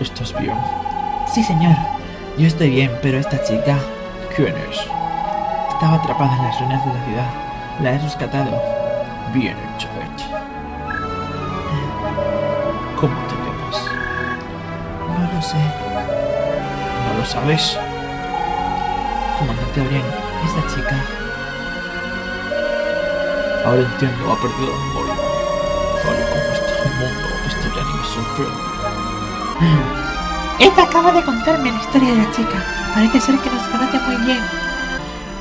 ¿estás bien? Sí, señor. Yo estoy bien, pero esta chica ¿Quién es? estaba atrapada en las ruinas de la ciudad. La he rescatado. Bien hecho. ¿Cómo te llamas? No lo sé. ¿No lo sabes? Comandante Orián, esta chica Ahora entiendo, ha perdido la memoria. Tal y como está el mundo, esto ya ni me sorprende. Esta acaba de contarme la historia de la chica. Parece ser que nos conoce muy bien.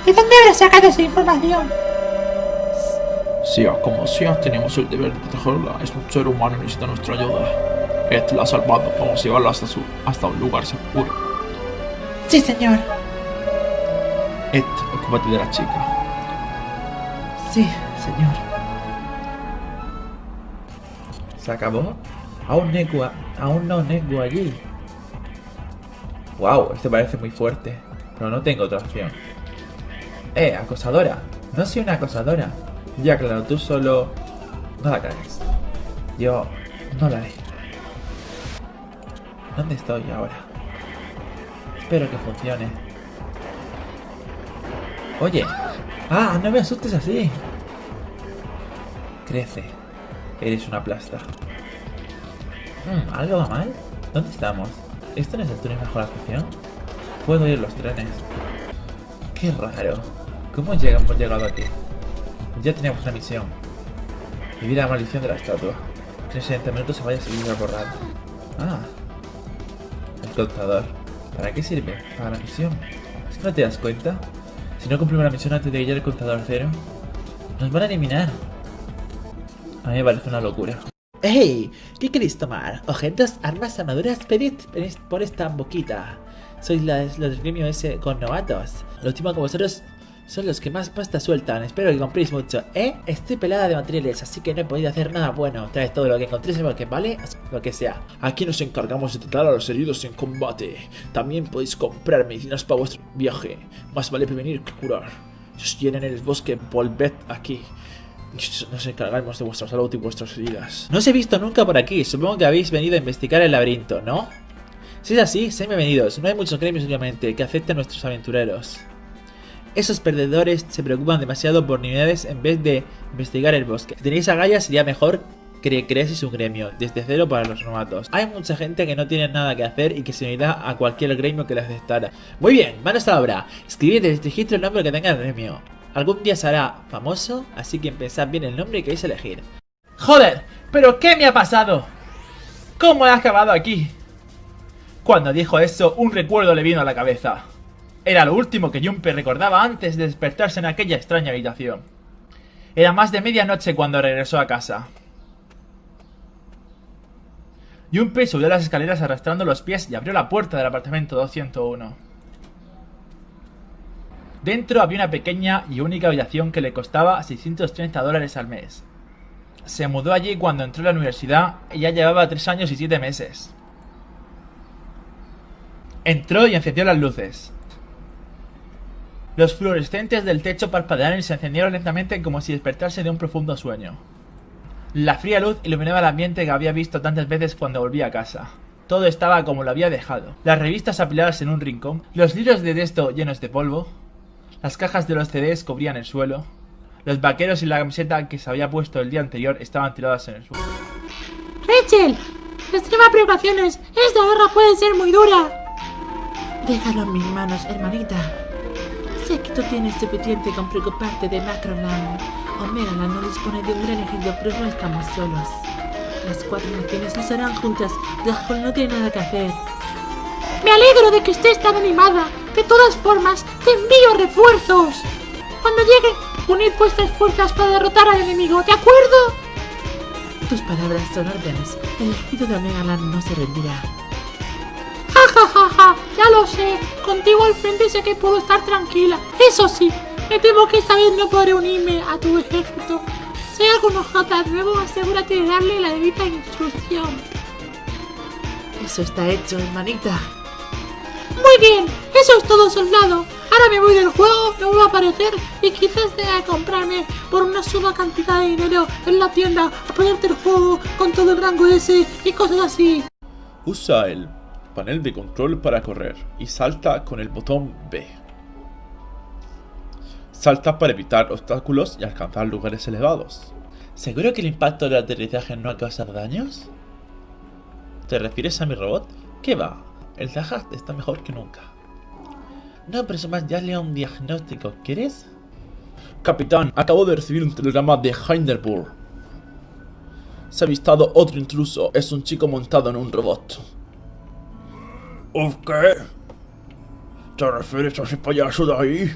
¿De dónde habrá sacado esa información? Sea como sea, tenemos el deber de protegerla. Es un ser humano y necesita nuestra ayuda. Ed la ha salvado. Vamos a llevarla hasta, su, hasta un lugar seguro. Sí, señor. Ed, ocúpate de la chica. Sí, señor. ¿Se acabó? Aún Neku, aún no Neku allí. Wow, este parece muy fuerte. Pero no tengo otra opción. Eh, acosadora. No soy una acosadora. Ya claro, tú solo... No la cagues. Yo no la haré. ¿Dónde estoy ahora? Espero que funcione. Oye. Ah, no me asustes así. Crece. Eres una plasta. Hmm, ¿Algo va mal? ¿Dónde estamos? ¿Esto no es el túnel mejor actuación? Puedo oír los trenes. Qué raro. ¿Cómo hemos llegado aquí? Ya teníamos una misión. Vivir la maldición de la estatua. Que en 60 minutos se vaya a borrado. Ah. El contador. ¿Para qué sirve? Para la misión. ¿Es que no te das cuenta? Si no cumplimos la misión antes de llegar al contador cero, nos van a eliminar. A mí me parece una locura. ¡Hey! ¿Qué queréis tomar? ¿Objetos, armas, armaduras? Pedid por esta boquita. Sois los del gremio ese con novatos. Lo último como vosotros son los que más pasta sueltan. Espero que compréis mucho. ¿Eh? Estoy pelada de materiales, así que no he podido hacer nada bueno. Traes todo lo que encontréis porque vale, lo que sea. Aquí nos encargamos de tratar a los heridos en combate. También podéis comprar medicinas para vuestro viaje. Más vale prevenir que curar. Si os en el bosque, volved aquí. Nos encargaremos de vuestra salud y vuestras heridas. No os he visto nunca por aquí. Supongo que habéis venido a investigar el laberinto, ¿no? Si es así, sean bienvenidos. No hay muchos gremios últimamente que acepten a nuestros aventureros. Esos perdedores se preocupan demasiado por niveles en vez de investigar el bosque. Si tenéis agallas sería mejor que creaseis un gremio, desde cero para los novatos. Hay mucha gente que no tiene nada que hacer y que se unirá a cualquier gremio que les aceptara. Muy bien, manos a la obra. Escribid el registro el nombre que tenga el gremio. Algún día será famoso, así que pensad bien el nombre que queréis elegir. ¡Joder! ¿Pero qué me ha pasado? ¿Cómo he acabado aquí? Cuando dijo eso, un recuerdo le vino a la cabeza. Era lo último que Junpei recordaba antes de despertarse en aquella extraña habitación. Era más de medianoche cuando regresó a casa. Junpei subió las escaleras arrastrando los pies y abrió la puerta del apartamento 201. Dentro había una pequeña y única habitación que le costaba 630 dólares al mes. Se mudó allí cuando entró a la universidad y ya llevaba 3 años y 7 meses. Entró y encendió las luces. Los fluorescentes del techo parpadearon y se encendieron lentamente como si despertase de un profundo sueño. La fría luz iluminaba el ambiente que había visto tantas veces cuando volvía a casa. Todo estaba como lo había dejado. Las revistas apiladas en un rincón, los libros de texto llenos de polvo, las cajas de los CDs cubrían el suelo, los vaqueros y la camiseta que se había puesto el día anterior estaban tiradas en el suelo. ¡Rachel! Extrema preocupaciones. Esta guerra puede ser muy dura. Déjalo en mis manos, hermanita. Sé que tú tienes suficiente con preocuparte de Macroland. Omegaland no dispone de un gran ejército, pero no estamos solos. Las cuatro naciones lucharán juntas. Dajol no tiene nada que hacer. Me alegro de que estés tan animada. De todas formas, te envío refuerzos. Cuando lleguen, unid vuestras fuerzas para derrotar al enemigo, ¿de acuerdo? Tus palabras son órdenes. El ejército de Omegaland no se rendirá. Ja, ja, ja, ja, ya lo sé. Contigo al frente sé que puedo estar tranquila. Eso sí, me temo que esta vez no podré unirme a tu ejército. Si hay algún ojota nuevo, asegúrate de darle la debida instrucción. Eso está hecho, hermanita. Muy bien, eso es todo, soldado. Ahora me voy del juego, me voy a aparecer y quizás tenga que comprarme por una suma cantidad de dinero en la tienda a ponerte el juego con todo el rango ese y cosas así. Usa el panel de control para correr y salta con el botón B. Salta para evitar obstáculos y alcanzar lugares elevados. ¿Seguro que el impacto del aterrizaje no va a causar daños? ¿Te refieres a mi robot? ¿Qué va? El Zahat está mejor que nunca. No presumas darle un diagnóstico, ¿quieres? Capitán, acabo de recibir un telegrama de Hinderburg. Se ha avistado otro intruso. Es un chico montado en un robot. ¿Uf qué? ¿Te refieres a ese payaso de ahí?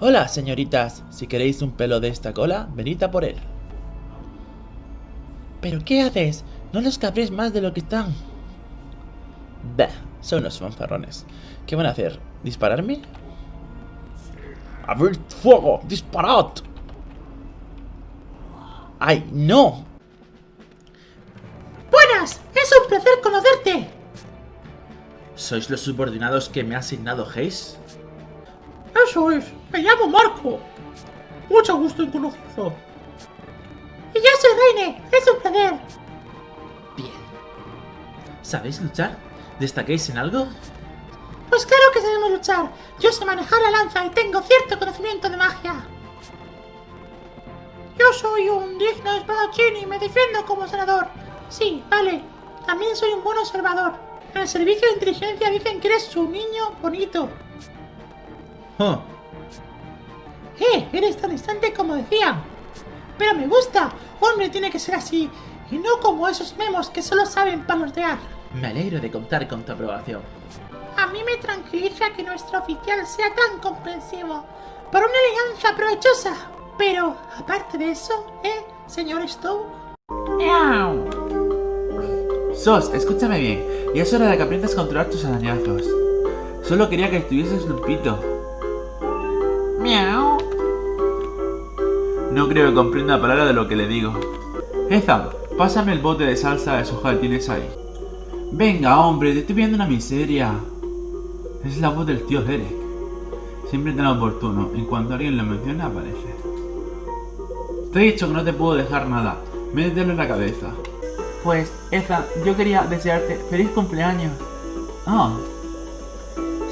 Hola, señoritas. Si queréis un pelo de esta cola, venid a por él. ¿Pero qué haces? No los cabréis más de lo que están. Bah, son unos fanfarrones. ¿Qué van a hacer? ¿Dispararme? ¡Abrid fuego! ¡Disparad! ¡Ay, no! Buenas, es un placer conocerte. ¿Sois los subordinados que me ha asignado Hayes? Eso es, me llamo Marco. Mucho gusto en conocerlo. Y yo soy Reine, es un placer. ¿Sabéis luchar? ¿Destaquéis en algo? Pues claro que sabemos luchar. Yo sé manejar la lanza y tengo cierto conocimiento de magia. Yo soy un digno espadachín y me defiendo como senador. Sí, vale. También soy un buen observador. En el servicio de inteligencia dicen que eres un niño bonito. Huh. ¡Eh! Eres tan instante como decían. Pero me gusta. Hombre tiene que ser así. Y no como esos memos que solo saben palotear. Me alegro de contar con tu aprobación. A mí me tranquiliza que nuestro oficial sea tan comprensivo. Por una elegancia provechosa. Pero, aparte de eso, ¿eh, señor Stowe? Sos, escúchame bien. Ya es hora de que aprendas a controlar tus arañazos. Solo quería que estuvieses limpito. Miau. No creo que comprenda palabra de lo que le digo. Ethan, pásame el bote de salsa de soja que tienes ahí. Venga, hombre, te estoy viendo una miseria. Es la voz del tío Derek. Siempre tan oportuno. En cuanto alguien lo menciona, aparece. Te he dicho que no te puedo dejar nada. Métetelo en la cabeza. Pues, Ethan, yo quería desearte feliz cumpleaños. Ah.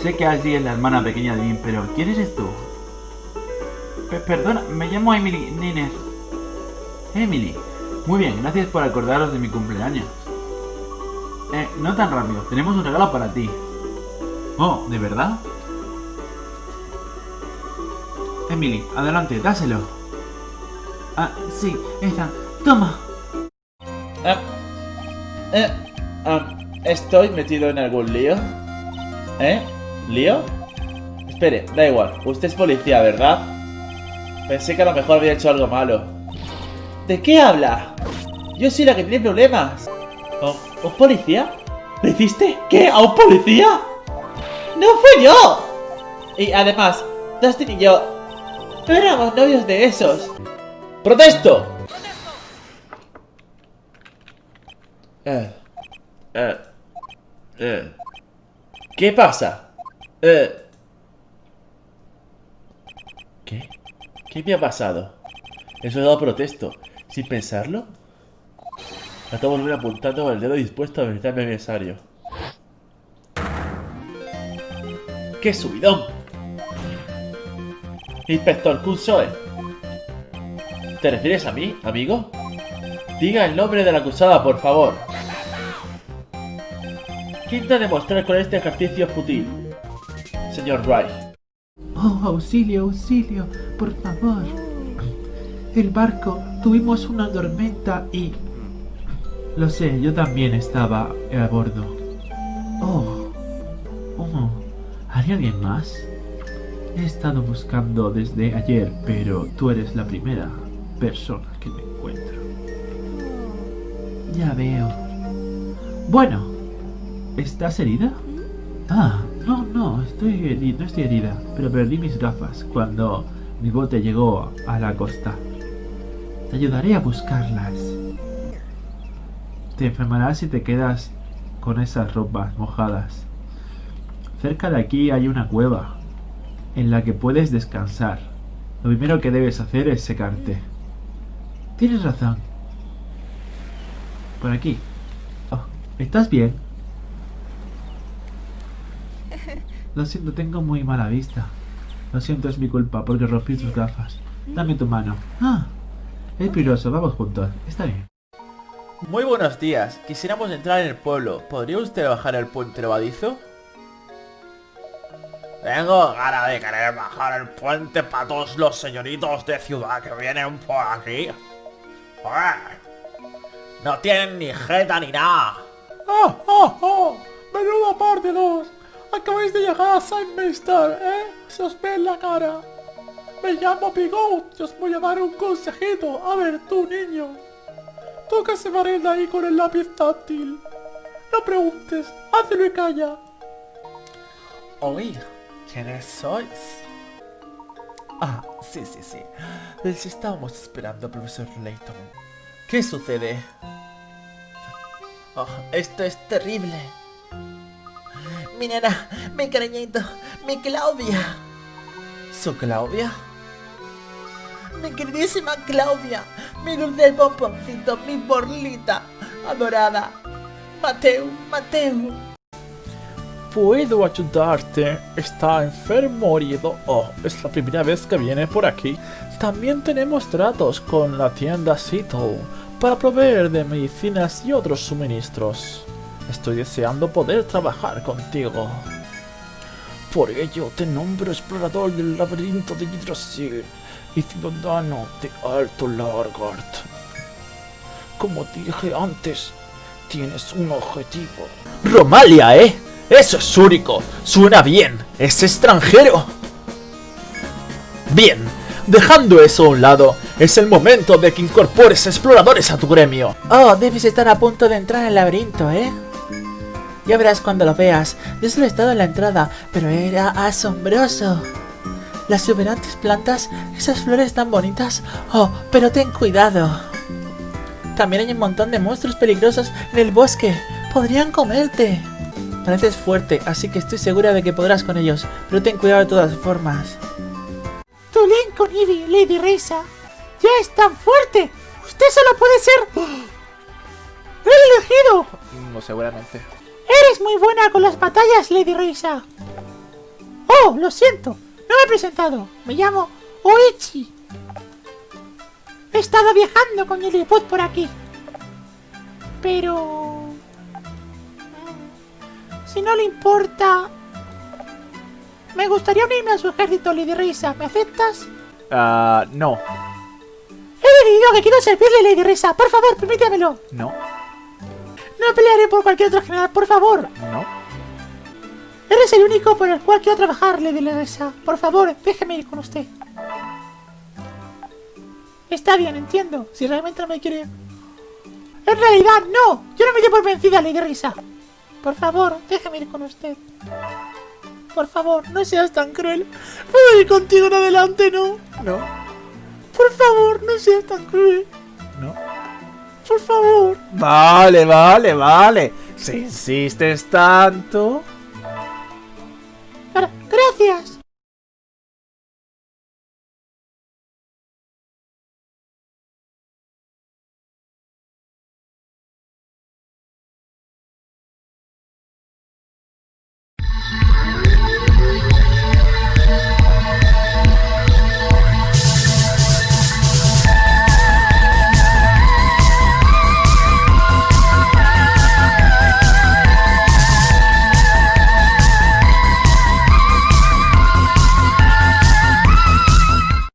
Sé que Ashley es la hermana pequeña de Vin, pero ¿quién eres tú? Pe- perdona, me llamo Emily Niner. Emily. Muy bien, gracias por acordaros de mi cumpleaños. No tan rápido, tenemos un regalo para ti. Oh, ¿de verdad? Emily, adelante, dáselo. Ah, sí, Ethan, toma. Ah, eh, ah, ¿Estoy metido en algún lío? ¿Eh? ¿Lío? Espere, da igual. Usted es policía, ¿verdad? Pensé que a lo mejor había hecho algo malo. ¿De qué habla? Yo soy la que tiene problemas. ¿Oh, ¿Un policía? ¿Le hiciste? ¿Qué? ¿A un policía? ¡No fui yo! Y además, Dustin y yo no éramos novios de esos. ¡Protesto! Eh, eh, eh. ¿Qué pasa? Eh. ¿Qué? ¿Qué me ha pasado? He dado protesto. ¿Sin pensarlo? De volver apuntando con el dedo dispuesto a visitar mi aniversario. ¡Qué subidón! Inspector Kunsoe. ¿Te refieres a mí, amigo? Diga el nombre de la acusada, por favor. ¿Qué intenta demostrar con este ejercicio fútil? Señor Wright. Oh, auxilio, auxilio, por favor. El barco, tuvimos una tormenta y... Lo sé, yo también estaba a bordo. Oh. Oh. ¿Hay alguien más? He estado buscando desde ayer, pero tú eres la primera persona que me encuentro. Ya veo. Bueno, ¿estás herida? Ah, no, no, estoy no estoy herida, pero perdí mis gafas cuando mi bote llegó a la costa. Te ayudaré a buscarlas. Te enfermarás si te quedas con esas ropas mojadas. Cerca de aquí hay una cueva en la que puedes descansar. Lo primero que debes hacer es secarte. Tienes razón. Por aquí. Oh, ¿Estás bien? Lo siento, tengo muy mala vista. Lo siento, es mi culpa porque rompí tus gafas. Dame tu mano. Ah, es peligroso, vamos juntos. Está bien. Muy buenos días. Quisiéramos entrar en el pueblo. ¿Podría usted bajar el puente levadizo? Tengo ganas de querer bajar el puente para todos los señoritos de ciudad que vienen por aquí. No tienen ni jeta ni nada. ¡Ah, ah, ah! ¡Menuda parte dos! Acabáis de llegar a Saint Meister, ¿eh? Se os ve en la cara. Me llamo Bigot y os voy a dar un consejito. A ver, tú, niño. Tú que se de ahí con el lápiz táctil. No preguntes, hazlo y calla. Oír, ¿quiénes sois? Ah, sí, sí, sí. Les estábamos esperando, profesor Layton. ¿Qué sucede? Oh, esto es terrible. Mi nena, mi cariñito, mi Claudia. ¿Su Claudia? Mi queridísima Claudia, mi dulce bomboncito, mi borlita adorada. Mateo, Mateo. ¿Puedo ayudarte? ¿Está enfermo herido? Oh, es la primera vez que viene por aquí. También tenemos tratos con la tienda Sito para proveer de medicinas y otros suministros. Estoy deseando poder trabajar contigo. Por ello te nombro explorador del laberinto de Yggdrasil y ciudadano de Alto Largard. Como dije antes, tienes un objetivo. Romalia, ¿eh? Eso es único. Suena bien. Es extranjero. Bien. Dejando eso a un lado, es el momento de que incorpores exploradores a tu gremio. Oh, debes estar a punto de entrar al laberinto, ¿eh? Ya verás cuando lo veas. Yo solo he estado en la entrada, pero era asombroso. Las exuberantes plantas, esas flores tan bonitas. Oh, pero ten cuidado. También hay un montón de monstruos peligrosos en el bosque. Podrían comerte. Pareces fuerte, así que estoy segura de que podrás con ellos, pero ten cuidado de todas formas. Tu link con Eevee, Lady Risa, ya es tan fuerte. Usted solo puede ser... ¡El elegido! No, seguramente. Eres muy buena con las batallas, Lady Risa. Oh, lo siento. No me he presentado. Me llamo Oichi. He estado viajando con el iPod por aquí. Pero... Si no le importa... Me gustaría unirme a su ejército, Lady Risa. ¿Me aceptas? Ah, no. He decidido que quiero servirle, Lady Risa. Por favor, permítamelo. No. No pelearé por cualquier otro general, por favor. No. Eres el único por el cual quiero trabajar, Lady Risa. Por favor, déjeme ir con usted. Está bien, entiendo. Si realmente no me quiere... En realidad, no. Yo no me doy por vencida, Lady Risa. Por favor, déjeme ir con usted. Por favor, no seas tan cruel. ¿Puedo ir contigo en adelante, no? No. Por favor, no seas tan cruel. No. Por favor. Vale, vale, vale. Si insistes tanto... Gra- Gracias.